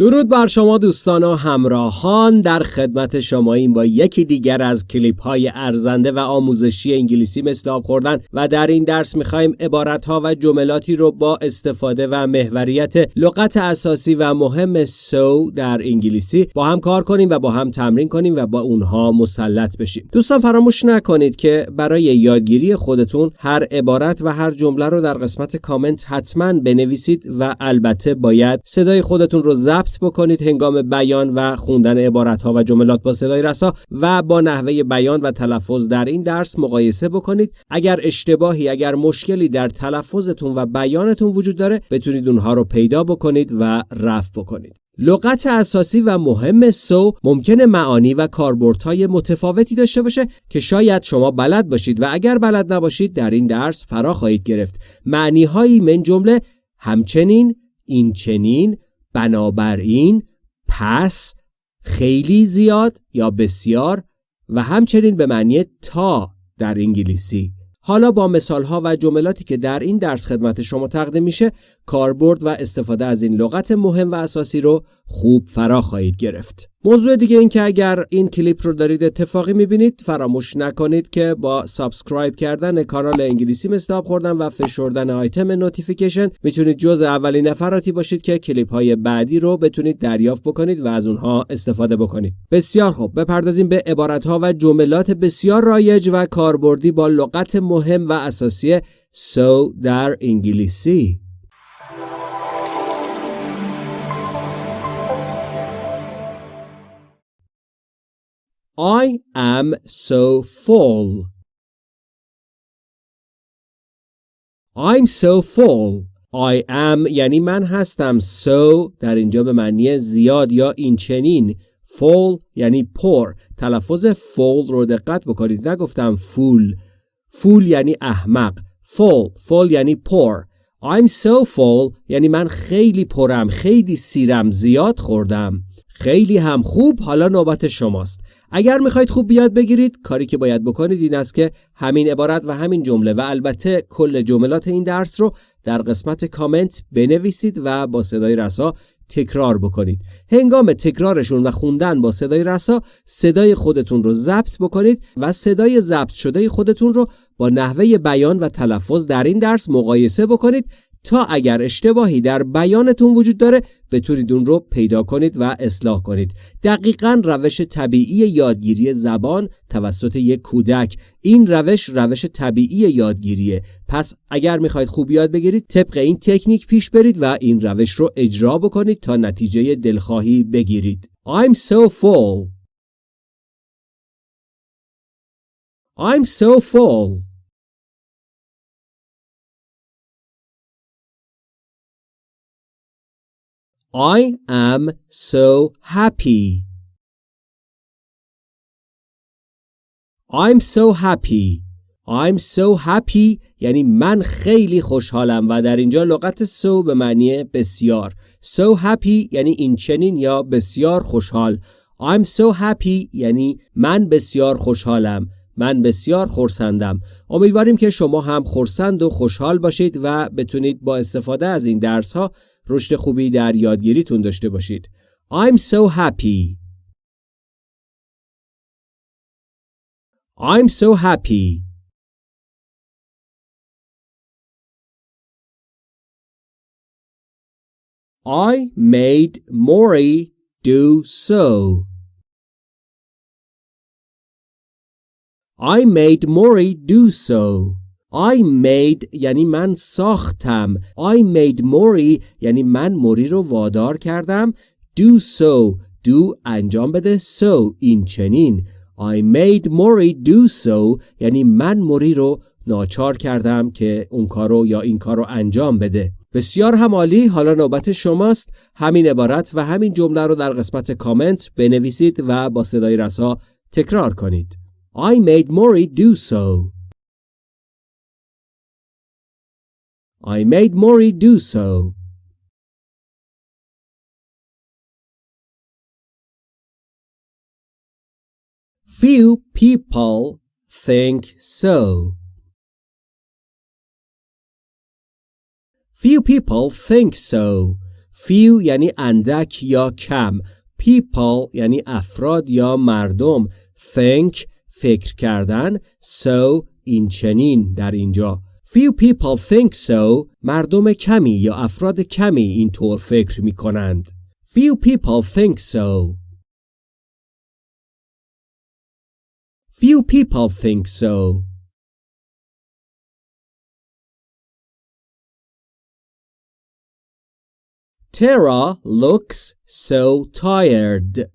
درود بر شما دوستان و همراهان در خدمت شما این با یکی دیگر از کلیپ های ارزنده و آموزشی انگلیسی مثل آب خوردن و در این درس می‌خوایم عبارت ها و جملاتی رو با استفاده و محوریت لغت اساسی و مهم سو در انگلیسی با هم کار کنیم و با هم تمرین کنیم و با اونها مسلط بشیم. دوستان فراموش نکنید که برای یادگیری خودتون هر عبارت و هر جمله رو در قسمت کامنت حتما بنویسید و البته باید صدای خودتون رو ضبط بکنید هنگام بیان و خوندن عبارت ها و جملات با صدای رسا و با نحوه بیان و تلفظ در این درس مقایسه بکنید. اگر اشتباهی اگر مشکلی در تلفظتون و بیانتون وجود داره بتونید اونها رو پیدا بکنید و رفع بکنید. لغت اساسی و مهم سو ممکنه معانی و کاربردهای متفاوتی داشته باشه که شاید شما بلد باشید و اگر بلد نباشید در این درس فرا خواهید گرفت. معنی هایی من جمله همچنین این چنین بنابراین پس خیلی زیاد یا بسیار و همچنین به معنی تا در انگلیسی. حالا با مثال ها و جملاتی که در این درس خدمت شما تقدیم میشه کاربرد و استفاده از این لغت مهم و اساسی رو خوب فرا خواهید گرفت. موضوع دیگه این که اگر این کلیپ رو دارید اتفاقی می‌بینید فراموش نکنید که با subscribe کردن کانال انگلیسی مثل آب خوردن و فشردن آیتم notification می‌تونید جز اولین نفراتی باشید که کلیپ های بعدی رو بتونید دریافت بکنید و از اونها استفاده بکنید. بسیار خوب. بپردازیم به عبارت ها و جملات بسیار رایج و کاربردی با لغت مهم و اساسی سو در انگلیسی. I am so full. I'm so full. I am یعنی من هستم so در اینجا به معنی زیاد یا این چنین. Full یعنی پر. تلفظ full رو دقت بکنید. نگفتم full. Full یعنی احمق. Full. Full یعنی پر. I'm so full یعنی من خیلی پرم خیلی سیرم زیاد خوردم. خیلی هم خوب حالا نوبت شماست. اگر می‌خواید خوب بیاد بگیرید کاری که باید بکنید این است که همین عبارت و همین جمله و البته کل جملات این درس رو در قسمت کامنت بنویسید و با صدای رسا تکرار بکنید. هنگام تکرارشون و خوندن با صدای رسا صدای خودتون رو ضبط بکنید و صدای ضبط شده خودتون رو با نحوه بیان و تلفظ در این درس مقایسه بکنید تا اگر اشتباهی در بیانتون وجود داره بتونید اون رو پیدا کنید و اصلاح کنید. دقیقا روش طبیعی یادگیری زبان توسط یک کودک. این روش روش طبیعی یادگیریه. پس اگر می‌خواید خوب یاد بگیرید طبق این تکنیک پیش برید و این روش رو اجرا بکنید تا نتیجه دلخواهی بگیرید. I'm so full. I'm so full. I am so happy. I'm so happy. I'm so happy یعنی من خیلی خوشحالم و در اینجا لغت so به معنی بسیار. So happy یعنی این چنین یا بسیار خوشحال. I'm so happy یعنی من بسیار خوشحالم. من بسیار خورسندم. امیدواریم که شما هم خورسند و خوشحال باشید و بتونید با استفاده از این درس ها رشد خوبی در یادگیریتون داشته باشید. I'm so happy. I'm so happy. I made Maury do so. I made Maury do so. I made یعنی من ساختم. I made Mori یعنی من موری رو وادار کردم. Do so. Do انجام بده. So این چنین. I made Mori do so یعنی من موری رو ناچار کردم که اون کارو یا این کارو انجام بده. بسیار همالی حالا نوبت شماست. همین عبارت و همین جمله رو در قسمت کامنت بنویسید و با صدای رسا تکرار کنید. I made Mori do so. I made Maury do so. Few people think so. Few people think so. few یعنی اندک یا کم people یعنی افراد یا مردم think فکر کردن so این چنین در اینجا Few people think so مردم کمی یا افراد کمی اینطور فکر می کنند Few people think so Few people think so Tara looks so tired.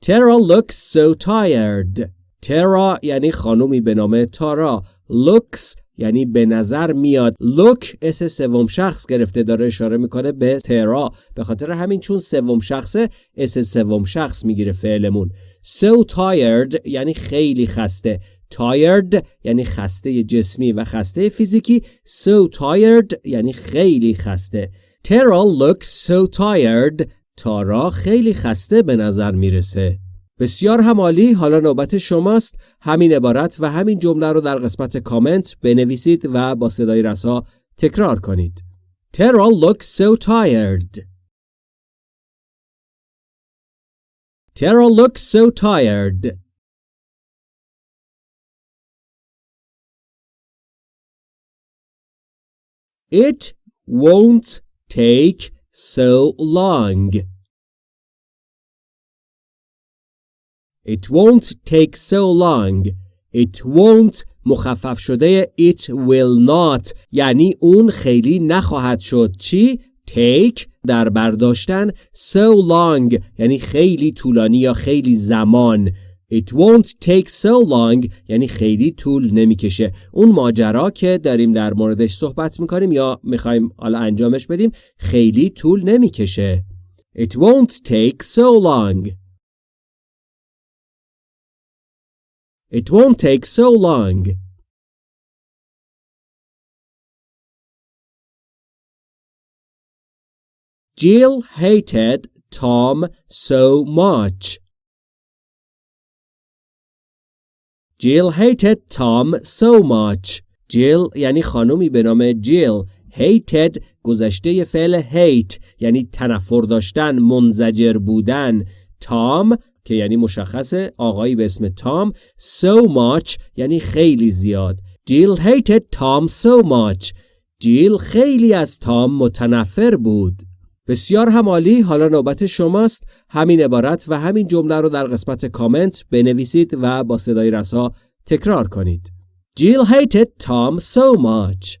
Tara looks so tired. Tara یعنی خانومی به نام تارا. looks یعنی به نظر میاد. look اس سوم شخص گرفته داره اشاره می‌کنه به ترا. به خاطر همین چون سوم شخصه اس سوم شخص می‌گیره فعلمون. So tired یعنی خیلی خسته. Tired یعنی خسته جسمی و خسته فیزیکی. So tired یعنی خیلی خسته. Tara looks so tired تارا خیلی خسته به نظر می‌رسه. بسیار همالی حالا نوبت شماست. همین عبارت و همین جمله رو در قسمت کامنت بنویسید و با صدای رسا تکرار کنید. Tara looks so tired. Tara looks so tired. It won't take so long. It won't take so long. It won't مخفف شده. It will not. یعنی اون خیلی نخواهد شد. چی؟ take در برداشتن so long. یعنی خیلی طولانی یا خیلی زمان. It won't take so long. یعنی خیلی طول نمی‌کشه. اون ماجرا که داریم در موردش صحبت می‌کنیم یا می‌خوایم حالا انجامش بدیم خیلی طول نمی‌کشه. It won't take so long. It won't take so long Jill hated Tom so much Jill hated Tom so much. Jill یعنی خانومی به نام جیل hated گذشته فعل hate یعنی تنفر داشتن منزجر بودن تام که یعنی مشخص آقایی به اسم تام so much یعنی خیلی زیاد. Jill hated Tom so much. جیل خیلی از تام متنفر بود. بسیار همالی حالا نوبت شماست. همین عبارت و همین جمله رو در قسمت کامنت بنویسید و با صدای رسا تکرار کنید. Jill hated Tom so much.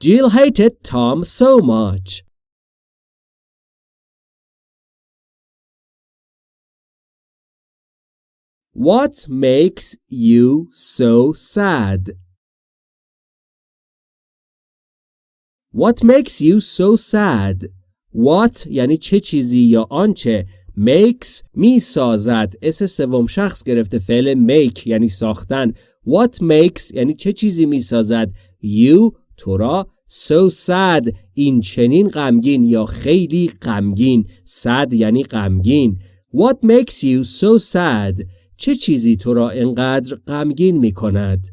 Jill hated Tom so much. What makes you so sad? What makes you so sad? What یعنی چه چیزی یا آنچه makes می سازد؟ اس سوم شخص گرفته فعل make یعنی ساختن. What makes یعنی چه چیزی می سازد You تو را so sad. این چنین غمگین یا خیلی غمگین. Sad یعنی غمگین. What makes you so sad چه چیزی تو را انقدر غمگین می کند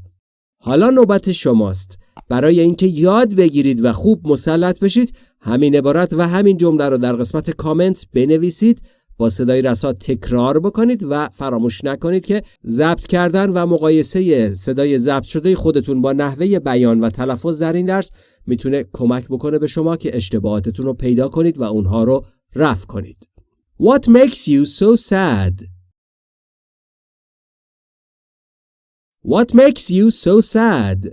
حالا نوبت شماست برای اینکه یاد بگیرید و خوب مسلط بشید همین عبارت و همین جمله رو در قسمت کامنت بنویسید با صدای رسا تکرار بکنید و فراموش نکنید که ضبط کردن و مقایسه صدای ضبط شده خودتون با نحوه بیان و تلفظ در این درس می‌تونه کمک بکنه به شما که اشتباهاتتون رو پیدا کنید و اونها رو رفع کنید. What makes you so sad? What makes you so sad?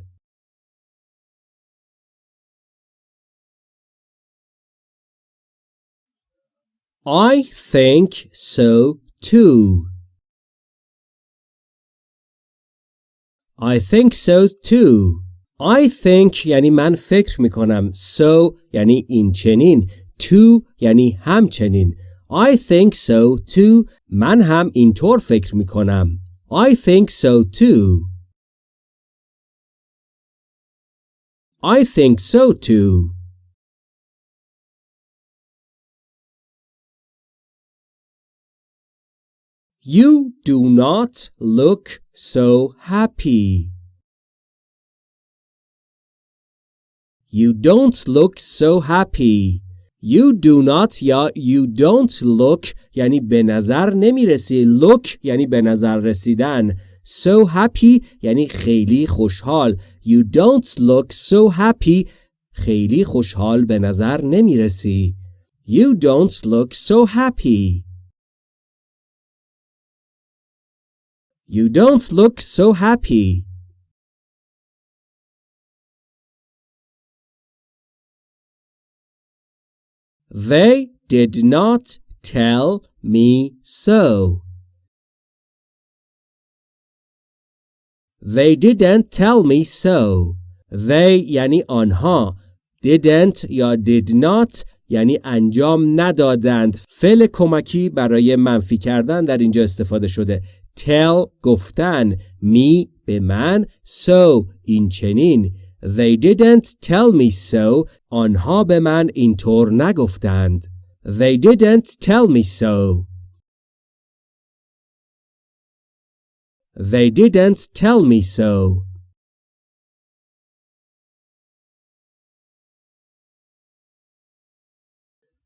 I think so too. I think so too. I think یعنی من فکر می کنم. So یعنی این چنین. To یعنی همچنین. I think so too. من هم اینطور فکر می کنم. I think so too. I think so too. You do not look so happy. You don't look so happy. You do not یا you don't look یعنی به نظر نمی‌رسی. Look یعنی به نظر رسیدن. So happy یعنی خیلی خوشحال. You don't look so happy خیلی خوشحال به نظر نمی‌رسی. You don't look so happy. You don't look so happy. They did not tell me so. They didn't tell me so. They یعنی آنها. Didn't یا did not یعنی انجام ندادند. فعل کمکی برای منفی کردن در اینجا استفاده شده. Tell گفتن. Me به من. So این چنین. They didn't tell me so. آنها به من اینطور نگفتند. They didn't tell me so. They didn't tell me so.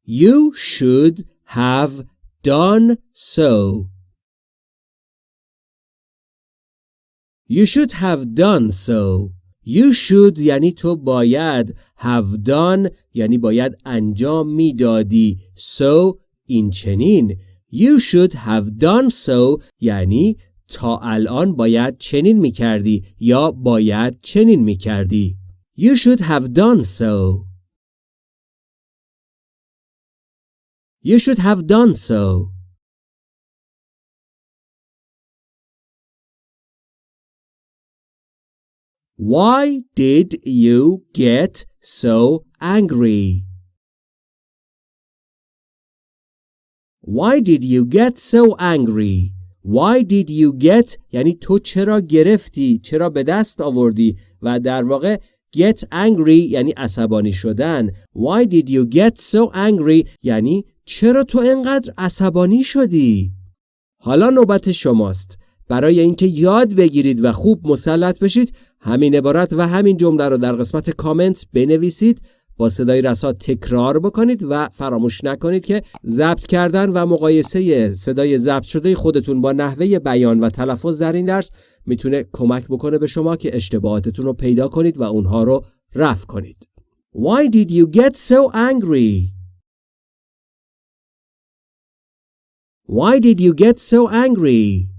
You should have done so. You should have done so. You should یعنی تو باید have done یعنی باید انجام می‌دادی. So این چنین. You should have done so یعنی تا الان باید چنین می کردی یا باید چنین می کردی You should have done so. You should have done so. Why did you get so angry? Why did you get so angry? Why did you get یعنی تو چرا گرفتی؟ چرا به دست آوردی؟ و در واقع get angry یعنی عصبانی شدن. Why did you get so angry یعنی چرا تو انقدر عصبانی شدی؟ حالا نوبت شماست. برای اینکه یاد بگیرید و خوب مسلط بشید همین عبارت و همین جمله رو در قسمت کامنت بنویسید با صدای رسا تکرار بکنید و فراموش نکنید که ضبط کردن و مقایسه صدای ضبط شده خودتون با نحوه بیان و تلفظ در این درس می‌تونه کمک بکنه به شما که اشتباهاتتون رو پیدا کنید و اونها رو رفع کنید. Why did you get so angry? Why did you get so angry?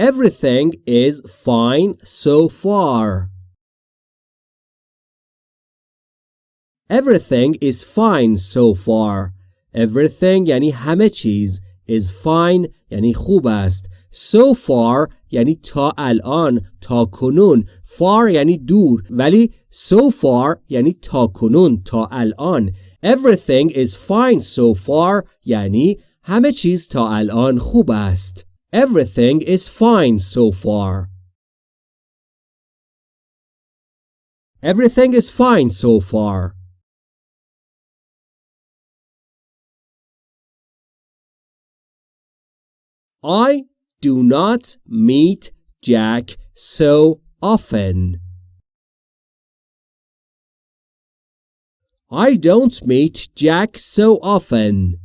Everything is fine so far. Everything is fine so far. Everything یعنی همه چیز. is fine یعنی خوب است. So far یعنی تا الان تا کنون far یعنی دور ولی so far یعنی تا کنون تا الان everything is fine so far یعنی همه چیز تا الان خوب است Everything is fine so far. Everything is fine so far. I do not meet Jack so often. I don't meet Jack so often.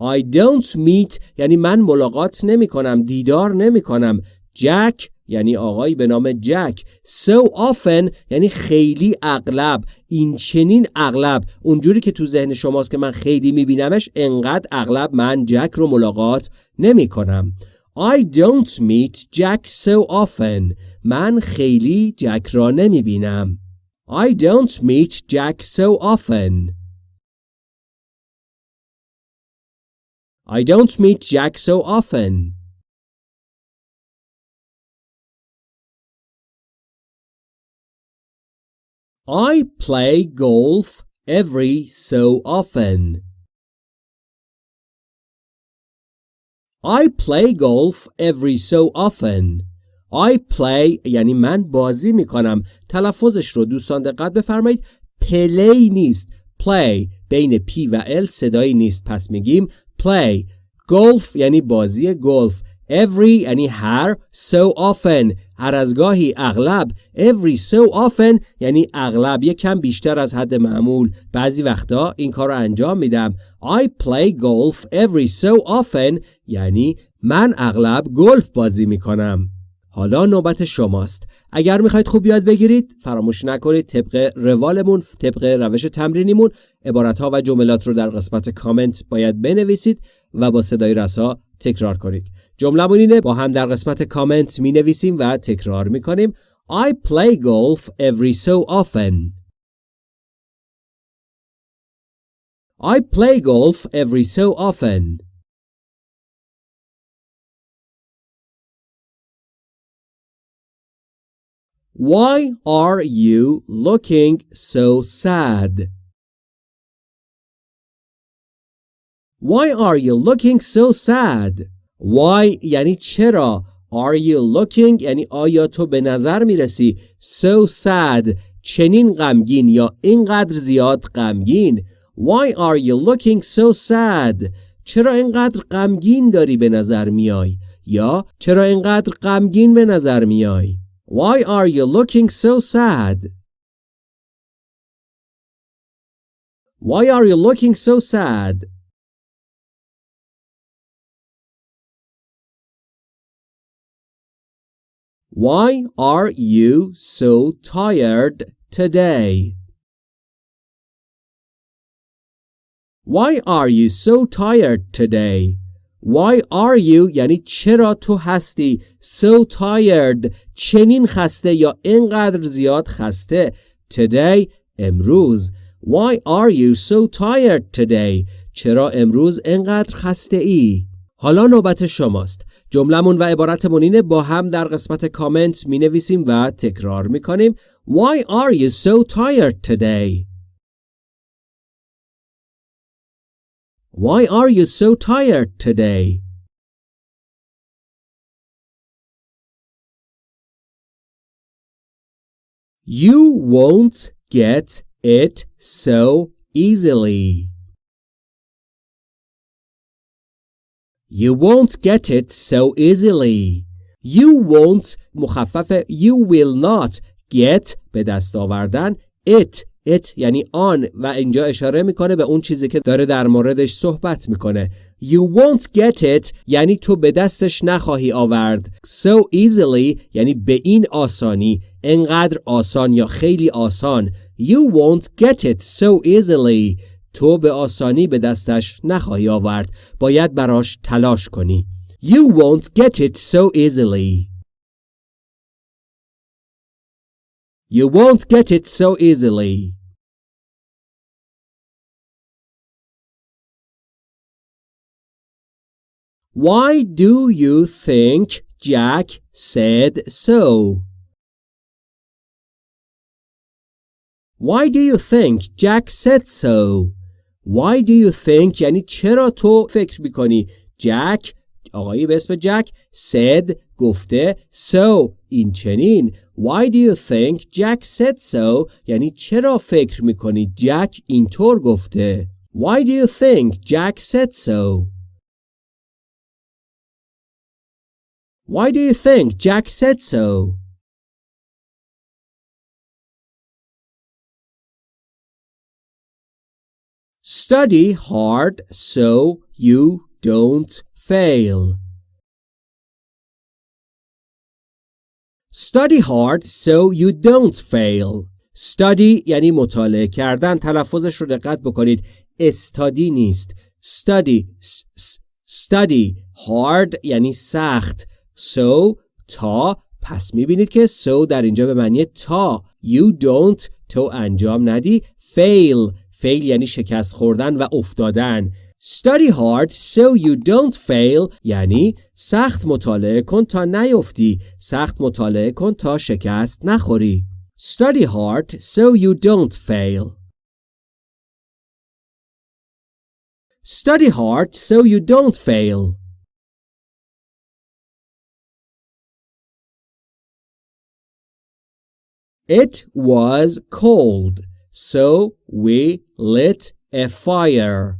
I don't meet یعنی من ملاقات نمی کنم دیدار نمی کنم جک یعنی آقایی به نام جک so often یعنی خیلی اغلب این چنین اغلب. اونجوری که تو ذهن شماست که من خیلی میبینمش انقدر اغلب من جک رو ملاقات نمی کنم I don't meet Jack so often. من خیلی جک را نمی بینم I don't meet Jack so often. I don't meet Jack so often. I play golf every so often. I play golf every so often. I play یعنی من بازی می کنم. تلفظش رو دوستان دقت بفرمایید. پلی نیست. play بین P و L صدایی نیست. پس میگیم play. Golf یعنی بازی گلف. Every یعنی هر so often. هر از گاهی اغلب. Every so often یعنی اغلب. یک کم بیشتر از حد معمول. بعضی وقتا این کار رو انجام میدم. I play golf every so often. یعنی من اغلب گلف بازی می‌کنم. حالا نوبت شماست. اگر می‌خواید خوب یاد بگیرید فراموش نکنید طبق روالمون طبق روش تمرینیمون عبارتها و جملات رو در قسمت کامنت باید بنویسید و با صدای رسا تکرار کنید. جملهمون اینه با هم در قسمت کامنت می نویسیم و تکرار می کنیم I play golf every so often. I play golf every so often. Why are you looking so sad? Why are you looking so sad? Why یعنی چرا Are you looking یعنی آیا تو به نظر می‌رسی So sad چنین غمگین یا اینقدر زیاد غمگین Why are you looking so sad چرا اینقدر غمگین داری به نظر میای یا چرا اینقدر غمگین به نظر میای Why are you looking so sad Why are you looking so sad Why are you so tired today? Why are you so tired today? Why are you یعنی چرا تو هستی so tired? چنین خسته یا اینقدر زیاد خسته؟ Today امروز. Why are you so tired today? چرا امروز اینقدر خسته ای حالا نوبت شماست. جملمون و عبارتمون اینه با هم در قسمت کامنت می نویسیم و تکرار می کنیم Why are you so tired today? Why are you so tired today? You won't get it so easily. You won't get it so easily. You won't مخفف you will not get به دست آوردن it it یعنی آن و اینجا اشاره می‌کنه به اون چیزی که داره در موردش صحبت می‌کنه. You won't get it یعنی تو به دستش نخواهی آورد. So easily یعنی به این آسانی. انقدر آسان یا خیلی آسان. You won't get it so easily. تو به آسانی به دستش نخواهی آورد. باید براش تلاش کنی. You won't get it so easily. You won't get it so easily. Why do you think Jack said so? Why do you think Jack said so? Why do you think یعنی چرا تو فکر میکنی جک آقایی به اسم جک said گفته so این چنین Why do you think Jack said so یعنی چرا فکر میکنی جک اینطور گفته Why do you think Jack said so Why do you think Jack said so Study hard so you don't fail. Study hard so you don't fail. Study یعنی مطالعه کردن تلفظش رو دقت بکنید استادی نیست study study hard یعنی سخت So تا پس می‌بینید که so در اینجا به معنی تا. You don't تو انجام ندی. Fail فیل یعنی شکست خوردن و افتادن. Study hard so you don't fail یعنی سخت مطالعه کن تا نیفتی. سخت مطالعه کن تا شکست نخوری. Study hard so you don't fail. Study hard so you don't fail. It was cold so we lit a fire.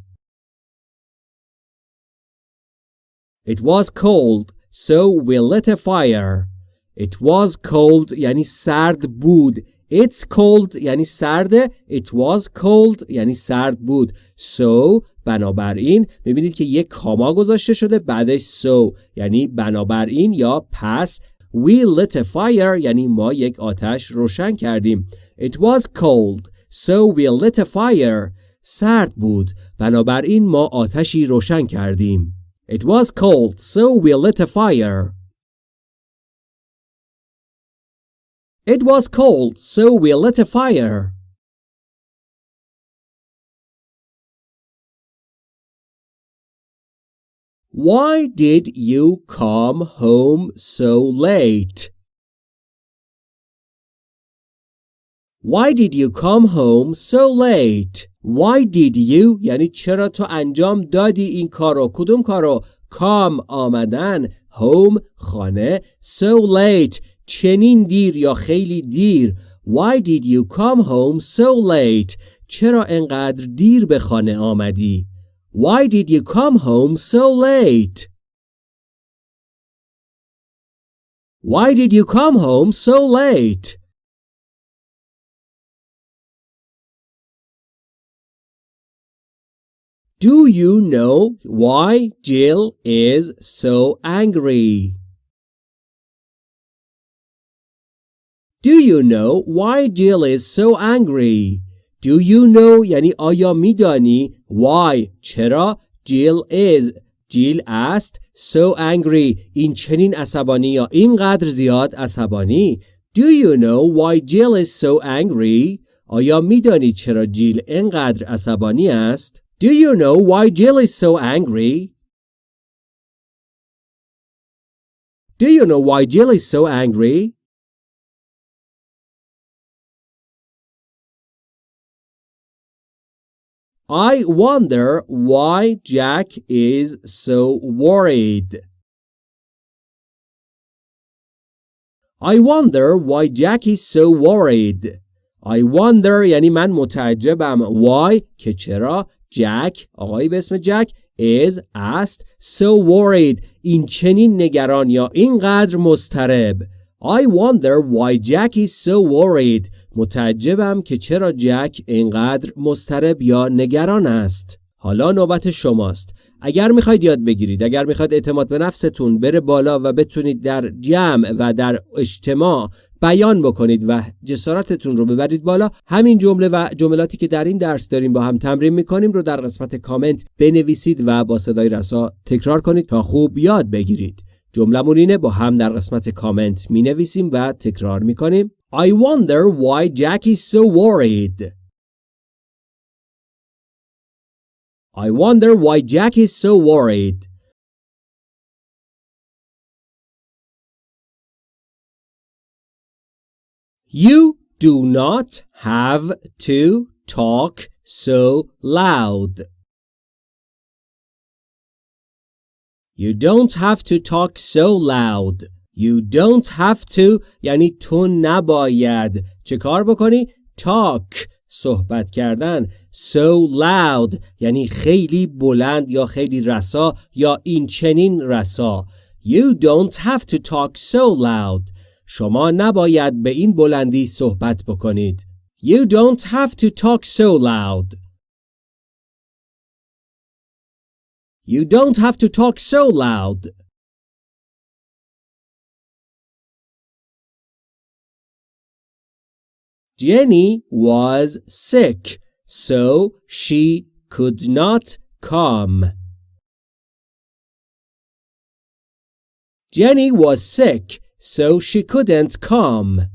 It was cold, so we lit a fire. It was cold یعنی سرد بود. It's cold یعنی سرده. It was cold یعنی سرد بود. So بنابراین می‌بینید که یک کاما گذاشته شده بعدش so یعنی بنابراین یا پس We lit a fire یعنی ما یک آتش روشن کردیم. It was cold so we lit a fire. سرد بود بنابراین ما آتشی روشن کردیم. It was cold so we lit a fire. It was cold so we lit a fire. Why did you come home so late? Why did you come home so late? Why did you یعنی چرا تو انجام دادی این کارو کدوم کارو come آمدن home خانه so late چنین دیر یا خیلی دیر Why did you come home so late چرا انقدر دیر به خانه آمدی Why did you come home so late? Why did you come home so late? Do you know why Jill is so angry? Do you know why Jill is so angry? Do you know یعنی آیا میدانی why چرا Jill is جیل است so angry این چنین عصبانی یا اینقدر زیاد عصبانی Do you know why Jill is so angry آیا میدانی چرا جیل اینقدر عصبانی است Do you know why Jill is so angry Do you know why Jill is so angry I wonder why Jack is so worried. I wonder why Jack is so worried. I wonder یعنی من متعجبم why که چرا Jack آقایی به اسم جک is است so worried این چنین نگران یا اینقدر مضطرب I wonder why Jack is so worried متعجبم که چرا جک اینقدر مضطرب یا نگران است. حالا نوبت شماست. اگر می‌خواید یاد بگیرید، اگر می‌خواید اعتماد به نفستون بره بالا و بتونید در جمع و در اجتماع بیان بکنید و جسارتتون رو ببرید بالا همین جمله و جملاتی که در این درس داریم با هم تمرین می‌کنیم رو در قسمت کامنت بنویسید و با صدای رسا تکرار کنید تا خوب یاد بگیرید جمله اینه با هم در قسمت کامنت می نویسیم و تکرار می کنیم I wonder why Jack is so worried. I wonder why Jack is so worried. You do not have to talk so loud. You don't have to talk so loud. You don't have to یعنی تو نباید چه کار بکنی؟ talk صحبت کردن so loud یعنی خیلی بلند یا خیلی رسا یا این چنین رسا You don't have to talk so loud شما نباید به این بلندی صحبت بکنید You don't have to talk so loud You don't have to talk so loud Jenny was sick, so she could not come. Jenny was sick, so she couldn't come.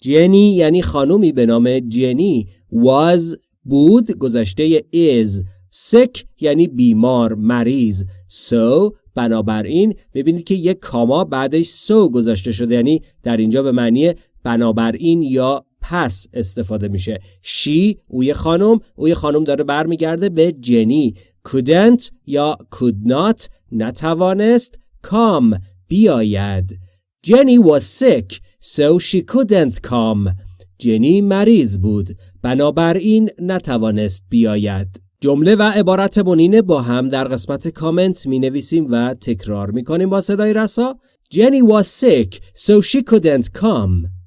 Jenny یعنی خانومی به نام جنی was بود گذشته is sick یعنی بیمار مریض so بنابراین ببینید که یک کاما بعدش so گذاشته شده یعنی در اینجا به معنی بنابراین یا پس استفاده میشه. شی اوی خانم اوی خانم داره برمیگرده به جنی. Couldn't یا could not نتوانست come بیاید. جنی was sick so she couldn't come. جنی مریض بود. بنابراین نتوانست بیاید. جمله و عبارت بنین با هم در قسمت کامنت می نویسیم و تکرار می کنیم با صدای رسا. Jenny was sick so she couldn't come.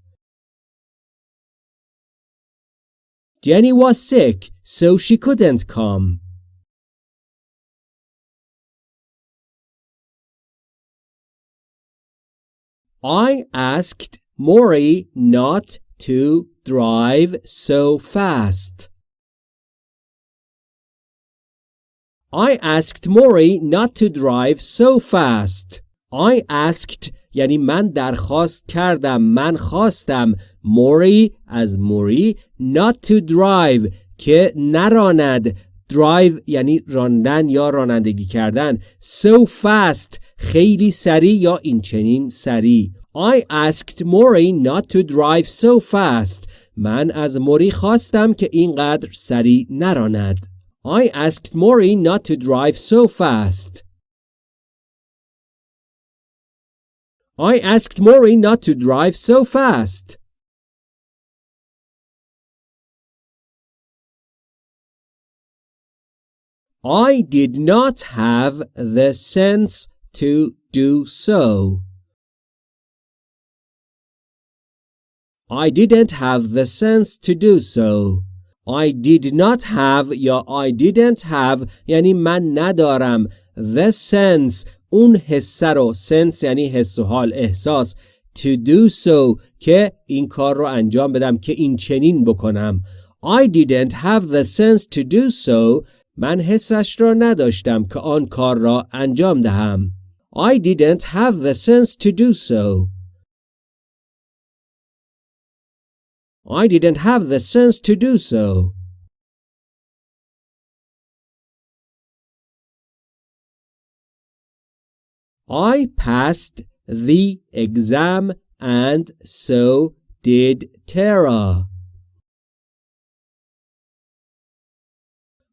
Jenny was sick so she couldn't come I asked Maury not to drive so fast. I asked Maury not to drive so fast. I asked یعنی من درخواست کردم من خواستم. موری از موری not to drive که نراند. Drive یعنی راندن یا رانندگی کردن. So fast خیلی سریع یا این چنین سریع. I asked Mori not to drive so fast. من از موری خواستم که اینقدر سریع نراند. I asked Mori not to drive so fast. I asked Mori not to drive so fast I did not have the sense to do so. I didn't have the sense to do so. I did not have یا I didn't have یعنی من ندارم the sense اون حسه رو sense یعنی حس و حال احساس to do so که این کار رو انجام بدم که این چنین بکنم I didn't have the sense to do so من حسش را نداشتم که آن کار را انجام دهم. I didn't have the sense to do so. I didn't have the sense to do so. I passed the exam and so did Tara.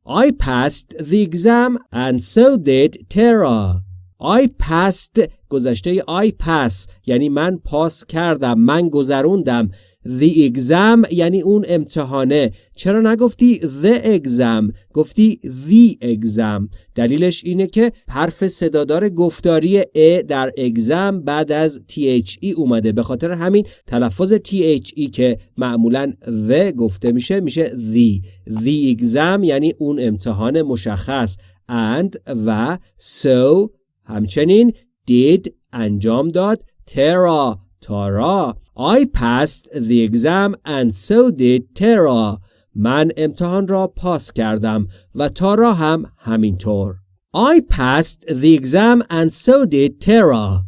I passed the exam and so did Tara. I passed گذشته I pass یعنی من پاس کردم من گذروندم The exam یعنی اون امتحانه. چرا نگفتی the exam گفتی the exam. دلیلش اینه که حرف صدادار گفتاری ا در exam بعد از the اومده. به خاطر همین تلفظ the که معمولا the گفته میشه میشه the. The exam یعنی اون امتحان مشخص. And و so همچنین did انجام داد. ترا تارا I passed the exam and so did Tara. من امتحان را پاس کردم و تارا هم همینطور. I passed the exam and so did Tara.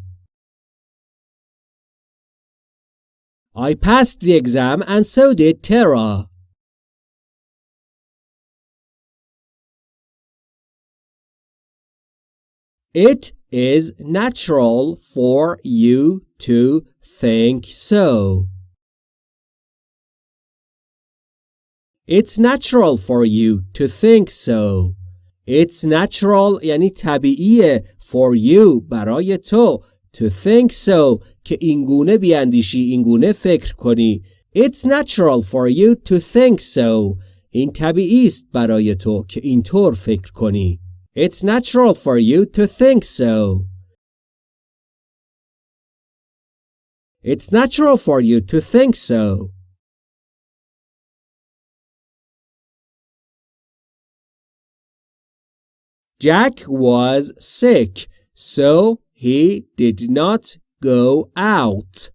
I passed the exam and so did Tara. It is natural for you to think so. It's natural for you to think so. It's natural یعنی طبیعیه for you برای تو to think so که اینگونه بیاندیشی اینگونه فکر کنی It's natural for you to think so این طبیعی است برای تو که اینطور فکر کنی It's natural for you to think so It's natural for you to think so. Jack was sick, so he did not go out.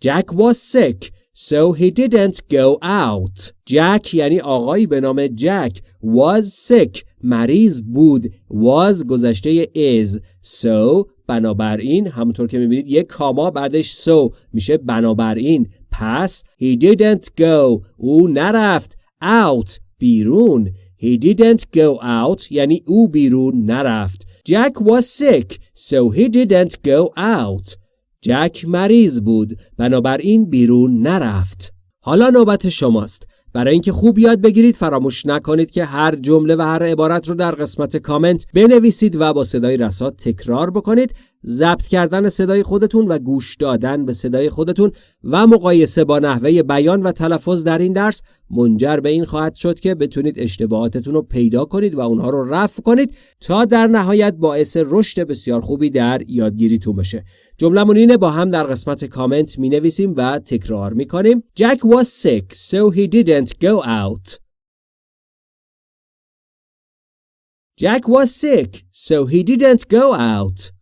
Jack was sick, so he didn't go out. Jack یعنی آقایی به نام جک was sick مریض بود was گذشته is so بنابراین همونطور که می‌بینید یک کاما بعدش سو میشه بنابراین. پس he didn't go. او نرفت. Out. بیرون. He didn't go out. یعنی او بیرون نرفت. Jack was sick. So he didn't go out. جک مریض بود. بنابراین بیرون نرفت. حالا نوبت شماست. برای اینکه خوب یاد بگیرید فراموش نکنید که هر جمله و هر عبارت رو در قسمت کامنت بنویسید و با صدای رسا تکرار بکنید. ضبط کردن صدای خودتون و گوش دادن به صدای خودتون و مقایسه با نحوه بیان و تلفظ در این درس منجر به این خواهد شد که بتونید اشتباهاتتون رو پیدا کنید و اونها رو رفع کنید تا در نهایت باعث رشد بسیار خوبی در یادگیریتون بشه. جملمون اینه با هم در قسمت کامنت می نویسیم و تکرار می کنیم Jack was sick so he didn't go out. Jack was sick so he didn't go out.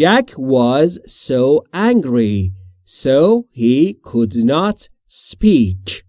Jack was so angry, so he could not speak.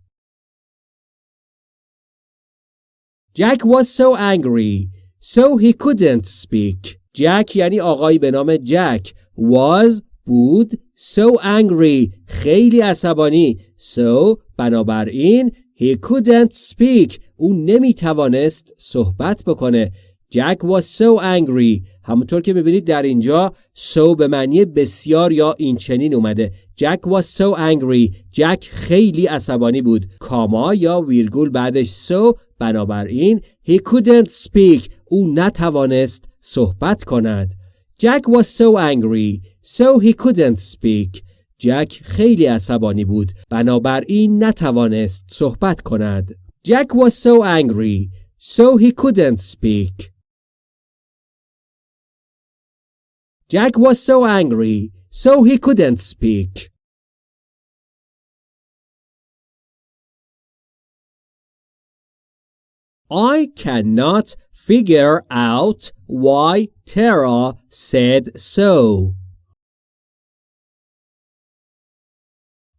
Jack was so angry, so he couldn't speak. Jack یعنی آقایی به نام جک was بود so angry خیلی عصبانی so بنابراین he couldn't speak او نمی توانست صحبت بکنه Jack was so angry. همونطور که می‌بینید در اینجا so به معنی بسیار یا این چنین اومده. Jack was so angry. جک خیلی عصبانی بود. کاما یا ویرگول بعدش so بنابراین he couldn't speak. او نتوانست صحبت کند. Jack was so angry. So he couldn't speak. جک خیلی عصبانی بود. بنابراین نتوانست صحبت کند. Jack was so angry. So he couldn't speak. Jack was so angry, so he couldn't speak. I cannot figure out why Tara said so.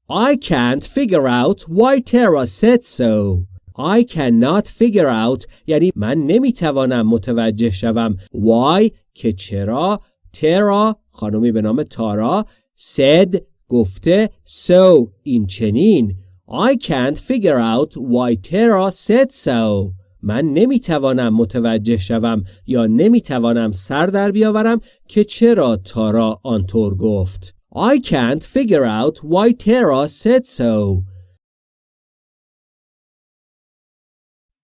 I can't figure out why Tara said so. I cannot figure out یعنی من نمیتوانم متوجه شوم why که چرا ترا خانمی به نام تارا سد گفته سو این چنین. I can't figure out why ترا said so. من نمی‌توانم متوجه شوم یا نمی‌توانم سر در بیاورم که چرا تارا آنطور گفت. I can't figure out why ترا said so.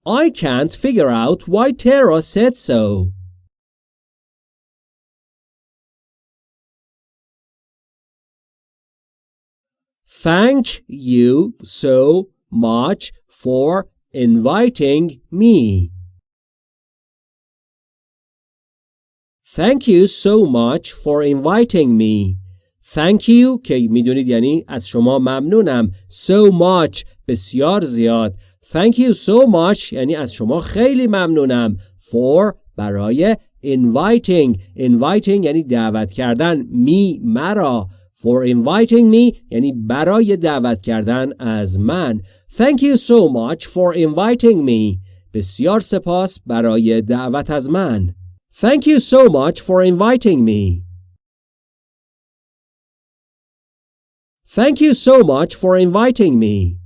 I can't figure out why Tara said so. Thank you so much for inviting me. Thank you so much for inviting me. Thank you که می‌دونید یعنی از شما ممنونم. So much بسیار زیاد. Thank you so much یعنی از شما خیلی ممنونم. For برای inviting. Inviting یعنی دعوت کردن. می مرا. for inviting me یعنی برای دعوت کردن از من Thank you so much for inviting me بسیار سپاس برای دعوت از من Thank you so much for inviting me Thank you so much for inviting me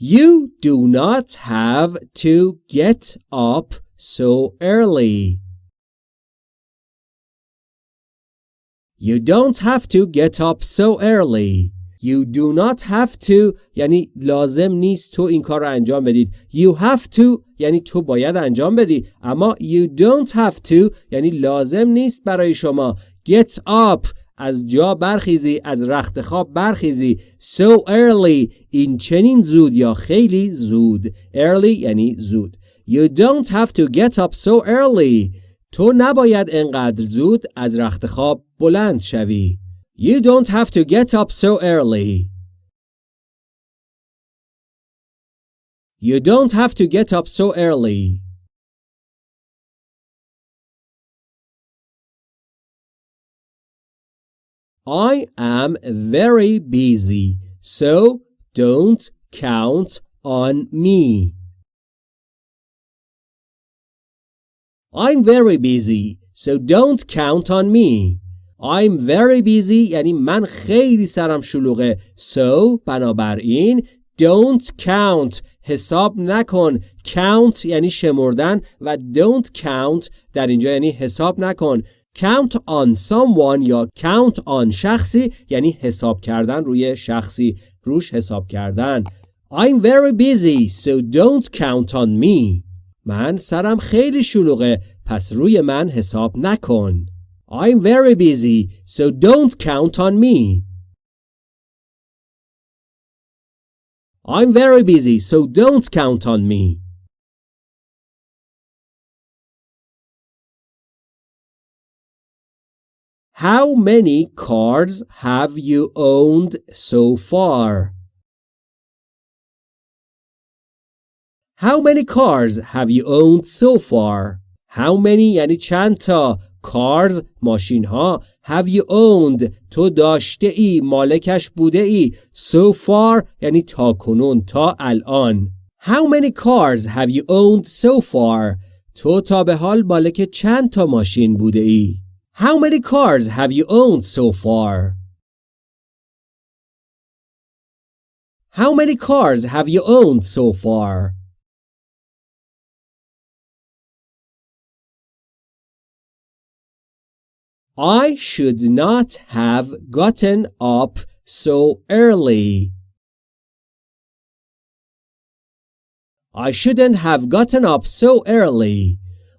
You do not have to get up so early. You don't have to get up so early. You do not have to یعنی لازم نیست تو این کار رو انجام بدید. You have to یعنی تو باید انجام بدی. اما you don't have to یعنی لازم نیست برای شما. Get up از جا برخیزی از رخت خواب برخیزی so early این چنین زود یا خیلی زود early یعنی زود You don't have to get up so early. تو نباید انقدر زود از رخت خواب بلند شوی. You don't have to get up so early. You don't have to get up so early. I am very busy, so don't count on me. I'm very busy, so don't count on me. I'm very busy یعنی من خیلی سرم شلوغه. So بنابراین don't count حساب نکن. Count یعنی شمردن و don't count در اینجا یعنی حساب نکن. count on someone یا count on شخصی یعنی حساب کردن روی شخصی روش حساب کردن I'm very busy so don't count on me من سرم خیلی شلوغه پس روی من حساب نکن I'm very busy so don't count on me I'm very busy so don't count on me How many cars have you owned so far? How many cars have you owned so far? How many یعنی چند تا cars ماشین ها have you owned تو داشته ای مالکش بوده ای so far یعنی تا کنون تا الان How many cars have you owned so far تو تا به حال مالک چند تا ماشین بوده ای How many cars have you owned so far? How many cars have you owned so far? I should not have gotten up so early. I shouldn't have gotten up so early.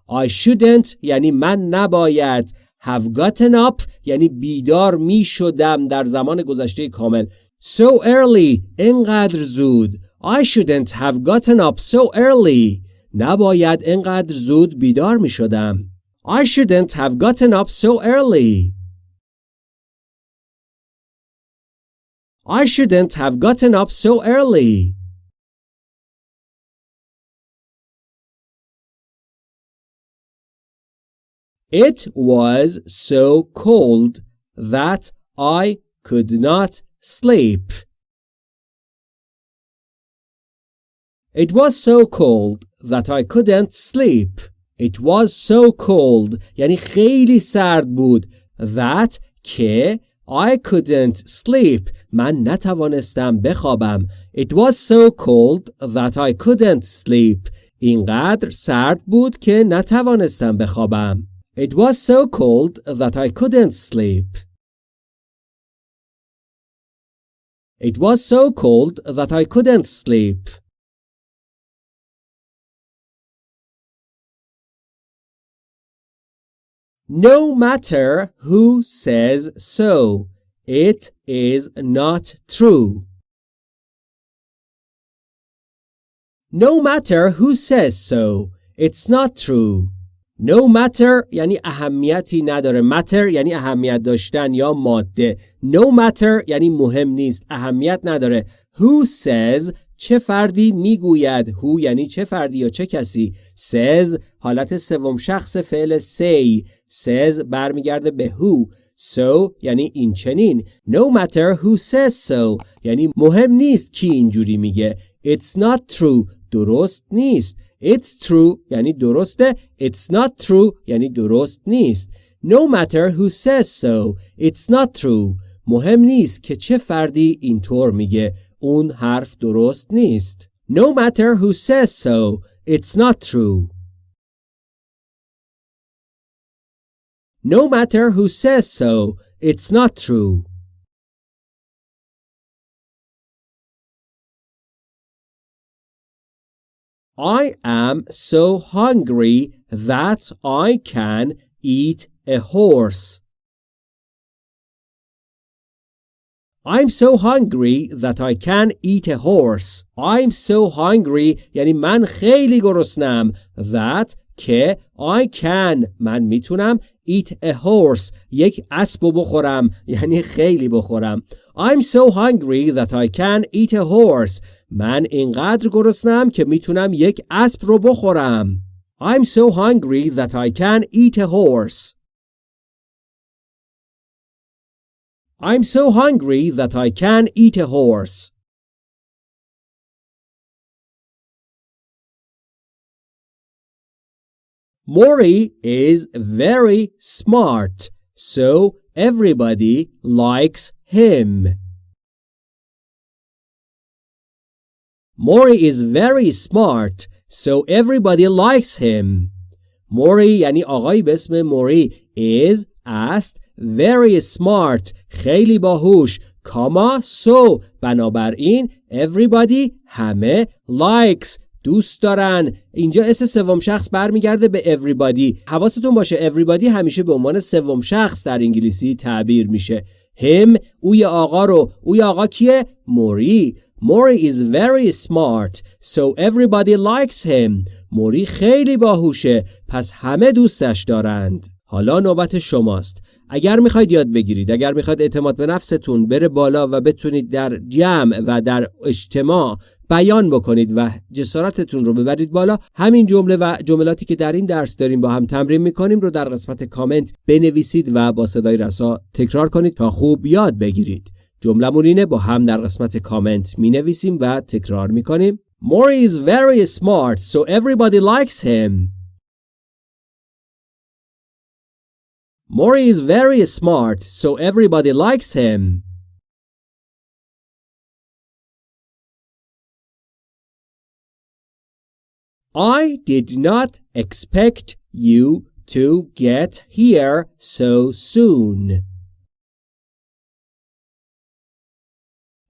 I shouldn't یعنی من نباید have gotten up یعنی بیدار می شدم در زمان گذشته کامل so early اینقدر زود I shouldn't have gotten up so early نباید اینقدر زود بیدار می شدم I shouldn't have gotten up so early I shouldn't have gotten up so early It was so cold that I could not sleep. It was so cold that I couldn't sleep. It was so cold یعنی خیلی سرد بود that که I couldn't sleep من نتوانستم بخوابم It was so cold that I couldn't sleep اینقدر سرد بود که نتوانستم بخوابم It was so cold that I couldn't sleep. It was so cold that I couldn't sleep. No matter who says so, it is not true. No matter who says so, it's not true. No matter یعنی اهمیتی نداره matter یعنی اهمیت داشتن یا ماده No matter یعنی مهم نیست اهمیت نداره Who says چه فردی می‌گوید؟ Who یعنی چه فردی یا چه کسی؟ says حالت سوم شخص فعل say says برمیگرده به who So یعنی این چنین. No matter who says so. یعنی مهم نیست کی اینجوری میگه. It's not true. درست نیست. It's true یعنی درسته. It's not true یعنی درست نیست. No matter who says so. It's not true. مهم نیست که چه فردی اینطور میگه. اون حرف درست نیست No matter who says so It's not true No matter who says so It's not true I am so hungry that I can eat a horse. I'm so hungry that I can eat a horse. I'm so hungry یعنی من خیلی گرسنم that که I can من می‌تونم eat a horse یک اسب بخورم یعنی خیلی بخورم I'm so hungry that I can eat a horse من اینقدر گرسنم که می‌تونم یک اسب رو بخورم I'm so hungry that I can eat a horse I'm so hungry that I can eat a horse Mori is very smart, so everybody likes him. Mori is very smart, so everybody likes him. موری یعنی آقایی به اسم موری is است very smart خیلی باهوش. کاما so بنابراین everybody همه likes. دوست دارن. اینجا اس سوم شخص برمیگرده به everybody. حواستون باشه everybody همیشه به عنوان سوم شخص در انگلیسی تعبیر میشه. هم اوی آقا رو. اوی آقا کیه؟ موری. موری is very smart. So everybody likes him. موری خیلی باهوشه. پس همه دوستش دارند. حالا نوبت شماست. اگر می‌خواید یاد بگیرید اگر می‌خواید اعتماد به نفستون بره بالا و بتونید در جمع و در اجتماع بیان بکنید و جسارتتون رو ببرید بالا همین جمله و جملاتی که در این درس داریم با هم تمرین می‌کنیم رو در قسمت کامنت بنویسید و با صدای رسا تکرار کنید تا خوب یاد بگیرید. جملمون اینه با هم در قسمت کامنت می نویسیم و تکرار می کنیم Maury is very smart so everybody likes him. Maury is very smart so everybody likes him I did not expect you to get here so soon.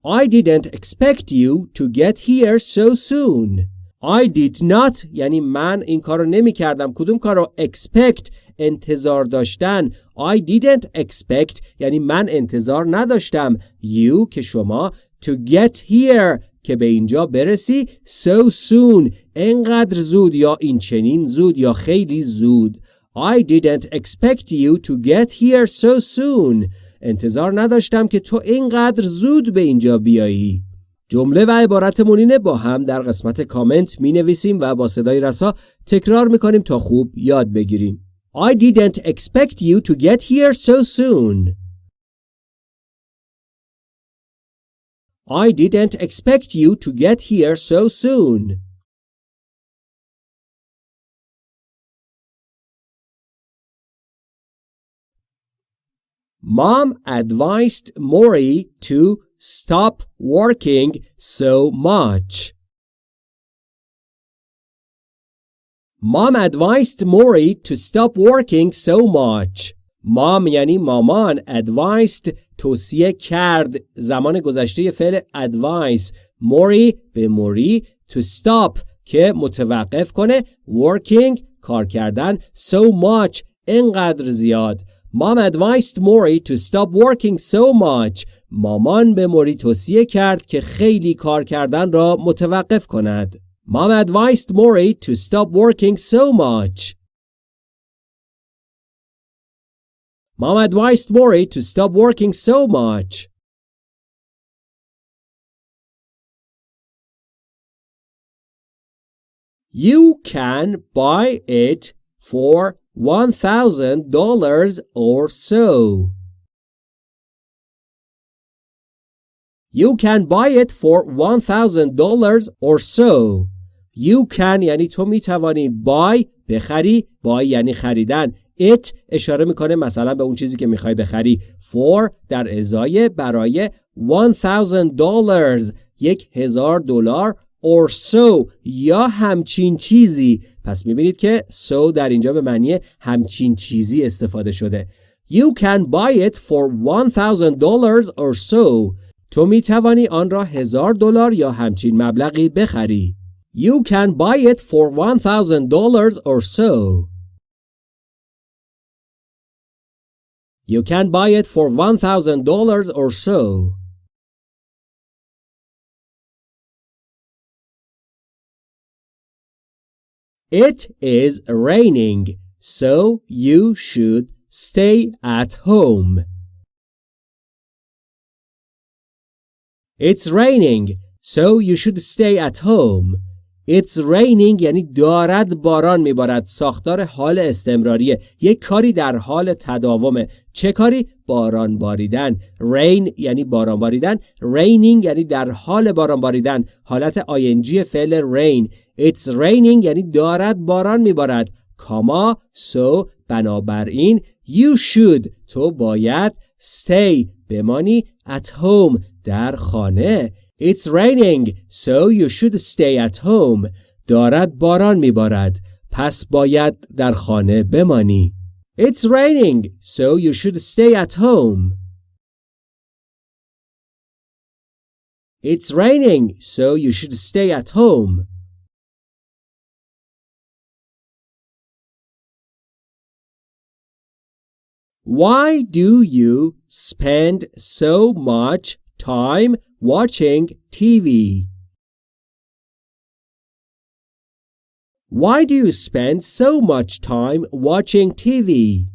I didn't expect you to get here so soon. I did not. یعنی من این کار رو نمی کردم کدوم کار رو expect. انتظار داشتن. I didn't expect. یعنی من انتظار نداشتم. You که شما to get here که به اینجا برسی. So soon. انقدر زود یا این چنین زود یا خیلی زود. I didn't expect you to get here so soon. انتظار نداشتم که تو اینقدر زود به اینجا بیایی. جمله و عبارتمون اینه با هم در قسمت کامنت می نویسیم و با صدای رسا تکرار می کنیم تا خوب یاد بگیریم I didn't expect you to get here so soon. I didn't expect you to get here so soon. Mom advised Maury to stop working so much. Mom advised Maury to stop working so much. Mom یعنی مامان advised توصیه کرد زمان گذشته فعل advice موری به موری to stop که متوقف کنه working کار کردن so much اینقدر زیاد Mom advised Maury to stop working so much. مامان به موری توصیه کرد که خیلی کار کردن را متوقف کند. Mom advised Maury to stop working so much. Mom advised Maury to stop working so much. You can buy it for $1,000 or so. You can buy it for $1,000 or so. You can یعنی تو می‌توانی buy بخری buy یعنی خریدن it اشاره می‌کنه مثلا به اون چیزی که می‌خوای بخری for در ازای برای $1,000 یک هزار دلار or so یا همچین چیزی پس می‌بینید که so در اینجا به معنی همچین چیزی استفاده شده. You can buy it for $1,000 or so. تو می‌توانی آن را هزار دلار یا همچین مبلغی بخری. You can buy it for $1,000 or so. You can buy it for $1,000 or so. It is raining, so you should stay at home. It's raining, so you should stay at home. It's raining یعنی دارد باران میبارد. ساختار حال استمراریه. یک کاری در حال تداومه. چه کاری؟ باران باریدن. Rain یعنی باران باریدن. Raining یعنی در حال باران باریدن. حالت آینجی فعل rain. It's raining یعنی دارد باران میبارد کاما so بنابراین you should تو باید stay بمانی at home در خانه It's raining so you should stay at home دارد باران میبارد پس باید در خانه بمانی It's raining, so you should stay at home. It's raining, so you should stay at home. Why do you spend so much time watching TV? Why do you spend so much time watching TV?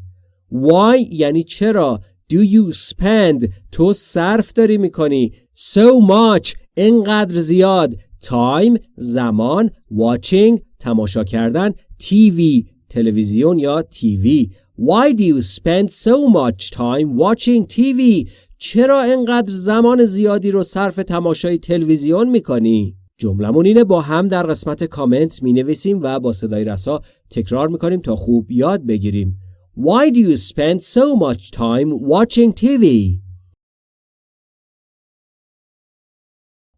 Why یعنی چرا Do you spend تو صرف داری میکنی So much اینقدر زیاد Time زمان Watching تماشا کردن TV تلویزیون یا TV Why do you spend so much time watching TV? چرا اینقدر زمان زیادی رو صرف تماشای تلویزیون می‌کنی؟ جملمون اینه با هم در قسمت کامنت می نویسیم و با صدای رسا تکرار می کنیم تا خوب یاد بگیریم. Why do you spend so much time watching TV?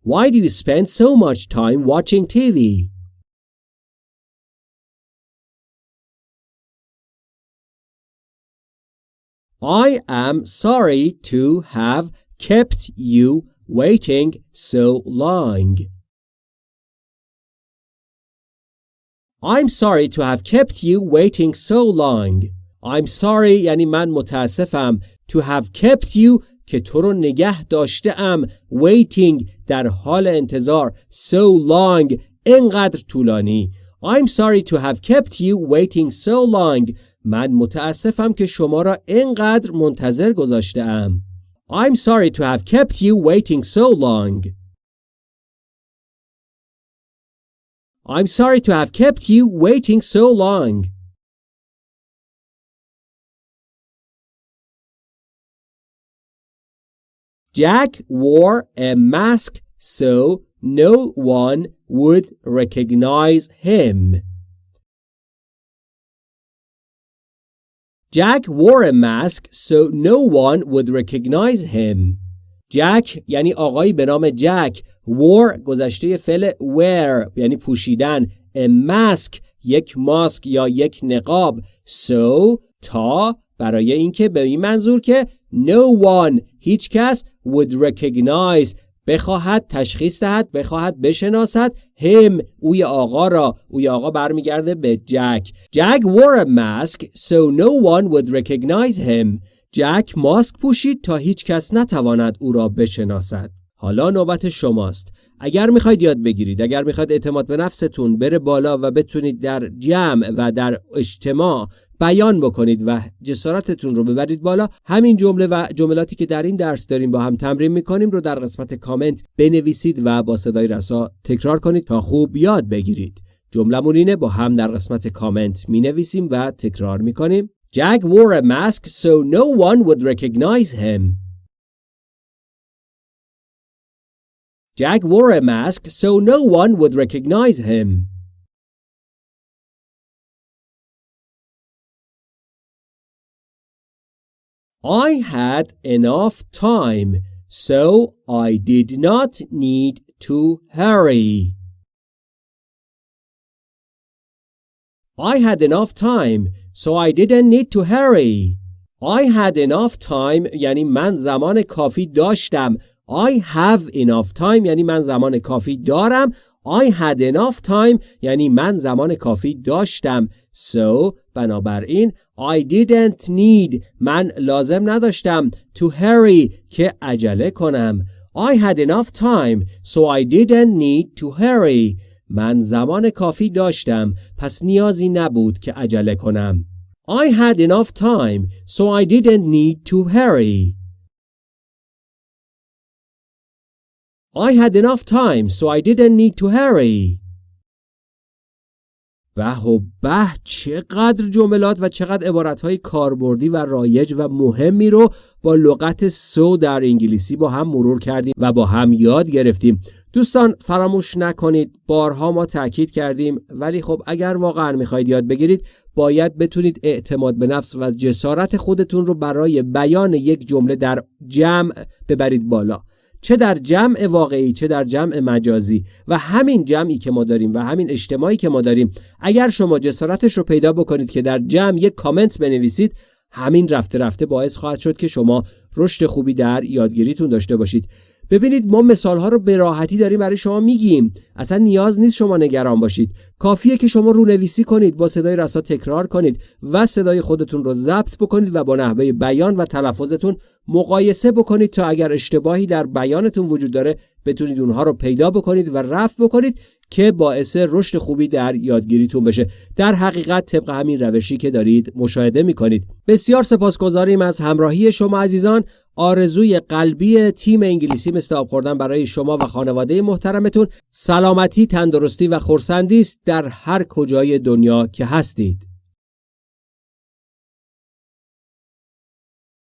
Why do you spend so much time watching TV? I am sorry to have kept you waiting so long. I'm sorry to have kept you waiting so long. I'm sorry یعنی من متاسفم to have kept you که تو رو نگه داشته ام waiting در حال انتظار so long اینقدر طولانی I'm sorry to have kept you waiting so long من متاسفم که شما را اینقدر منتظر گذاشته ام I'm sorry to have kept you waiting so long I'm sorry to have kept you waiting so long. Jack wore a mask so no one would recognize him. Jack wore a mask so no one would recognize him. جک یعنی آقایی به نام جک wore گذشته فعل wear یعنی پوشیدن a mask یک ماسک یا یک نقاب so تا برای اینکه به این منظور که no one هیچ کس would recognize بخواهد تشخیص دهد بخواهد بشناسد هم اوی آقا را اوی آقا برمیگرده به جک جک wore a mask so no one would recognize him جک ماسک پوشید تا هیچ کس نتواند او را بشناسد. حالا نوبت شماست. اگر می‌خواید یاد بگیرید، اگر می‌خواید اعتماد به نفستون بره بالا و بتونید در جمع و در اجتماع بیان بکنید و جسارتتون رو ببرید بالا همین جمله و جملاتی که در این درس داریم با هم تمرین می‌کنیم رو در قسمت کامنت بنویسید و با صدای رسا تکرار کنید تا خوب یاد بگیرید جملمون اینه با هم در قسمت کامنت می نویسیم و تکرار می کنیم Jack wore a mask so no one would recognize him. Jack wore a mask so no one would recognize him. I had enough time, so I did not need to hurry. I had enough time, So I didn't need to hurry. I had enough time یعنی من زمان کافی داشتم. I have enough time یعنی من زمان کافی دارم. I had enough time یعنی من زمان کافی داشتم. So بنابراین I didn't need من لازم نداشتم to hurry که عجله کنم. I had enough time so I didn't need to hurry. من زمان کافی داشتم پس نیازی نبود که عجله کنم. I had enough time so I didn't need to hurry. I had enough time so I didn't need to hurry. به و به چقدر جملات و چقدر عبارتهای کاربردی و رایج و مهمی رو با لغت سو در انگلیسی با هم مرور کردیم و با هم یاد گرفتیم دوستان فراموش نکنید بارها ما تاکید کردیم ولی خب اگر واقعا می‌خواید یاد بگیرید باید بتونید اعتماد به نفس و جسارت خودتون رو برای بیان یک جمله در جمع ببرید بالا چه در جمع واقعی چه در جمع مجازی. و همین جمعی که ما داریم و همین اجتماعی که ما داریم اگر شما جسارتش رو پیدا بکنید که در جمع یک کامنت بنویسید همین رفته رفته باعث خواهد شد که شما رشد خوبی در یادگیریتون داشته باشید. ببینید ما مثال ها رو به راحتی داریم برای شما میگیم. اصلا نیاز نیست شما نگران باشید. کافیه که شما رونویسی کنید با صدای رسا تکرار کنید و صدای خودتون رو ضبط بکنید و با نحوه بیان و تلفظتون مقایسه بکنید تا اگر اشتباهی در بیانتون وجود داره بتونید اونها رو پیدا بکنید و رفع بکنید که باعث رشد خوبی در یادگیریتون بشه. در حقیقت طبق همین روشی که دارید مشاهده می‌کنید. بسیار سپاسگزاریم از همراهی شما عزیزان. آرزوی قلبی تیم انگلیسی مثل آب خوردن برای شما و خانواده محترمتون سلامتی تندرستی و خورسندی است در هر کجای دنیا که هستید.